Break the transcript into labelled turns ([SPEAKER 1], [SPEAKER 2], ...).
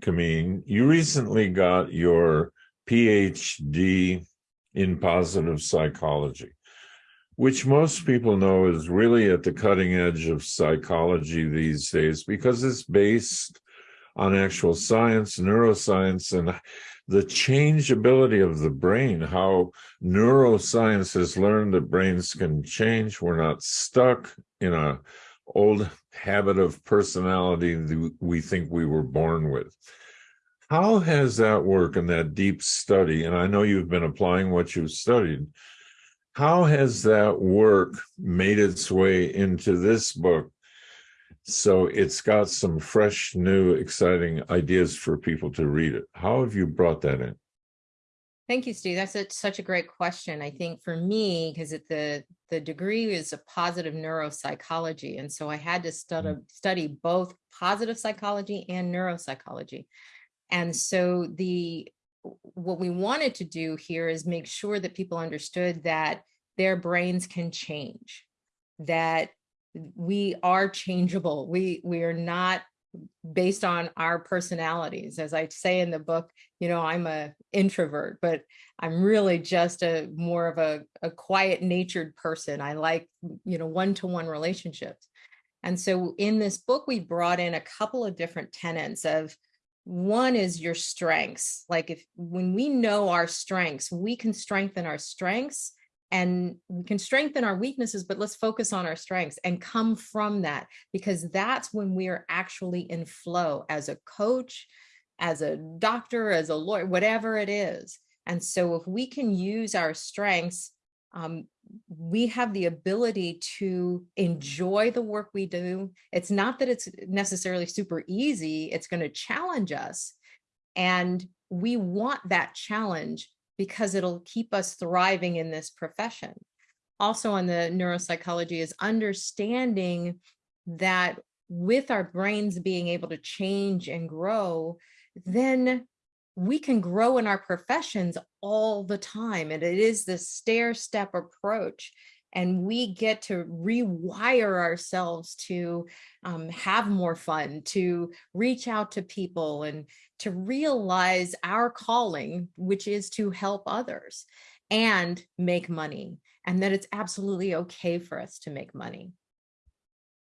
[SPEAKER 1] Kameen, you recently got your PhD in positive psychology, which most people know is really at the cutting edge of psychology these days because it's based on actual science, neuroscience, and the changeability of the brain, how neuroscience has learned that brains can change. We're not stuck in a old habit of personality that we think we were born with. How has that work and that deep study, and I know you've been applying what you've studied, how has that work made its way into this book? So it's got some fresh, new, exciting ideas for people to read it. How have you brought that in?
[SPEAKER 2] Thank you, Steve. That's a, such a great question. I think for me, because it the the degree is a positive neuropsychology, and so I had to study mm. study both positive psychology and neuropsychology. And so the what we wanted to do here is make sure that people understood that their brains can change, that we are changeable. We we are not based on our personalities. As I say in the book, you know, I'm a introvert, but I'm really just a more of a, a quiet natured person. I like, you know, one-to-one -one relationships. And so in this book, we brought in a couple of different tenets of one is your strengths. Like if when we know our strengths, we can strengthen our strengths and we can strengthen our weaknesses, but let's focus on our strengths and come from that because that's when we are actually in flow as a coach, as a doctor, as a lawyer, whatever it is. And so if we can use our strengths, um, we have the ability to enjoy the work we do. It's not that it's necessarily super easy, it's going to challenge us. And we want that challenge because it'll keep us thriving in this profession. Also on the neuropsychology is understanding that with our brains being able to change and grow, then we can grow in our professions all the time. And it is this stair step approach and we get to rewire ourselves to um, have more fun, to reach out to people and to realize our calling, which is to help others and make money and that it's absolutely okay for us to make money.